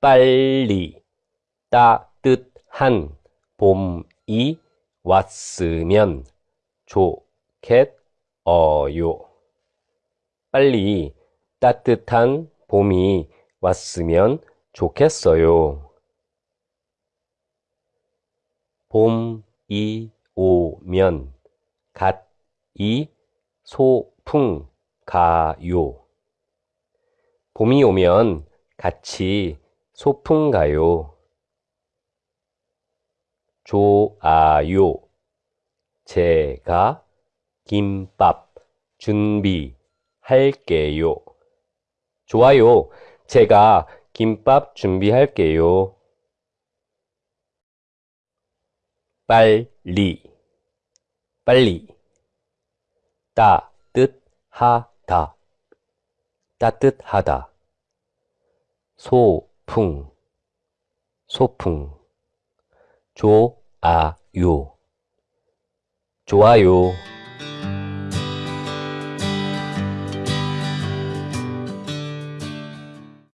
빨리 따뜻한 봄이 왔으면 좋겠어요. 빨리 따뜻한 봄이 왔으면 좋겠어요. 봄이 오면 갓이 소풍 가요. 봄이 오면 같이 소풍 가요. 좋아요. 제가 김밥 준비할게요. 좋아요. 제가 김밥 준비할게요. 빨리, 빨리. 따뜻하다, 따뜻하다. 소 풍, 소풍. 좋아요, 좋아요.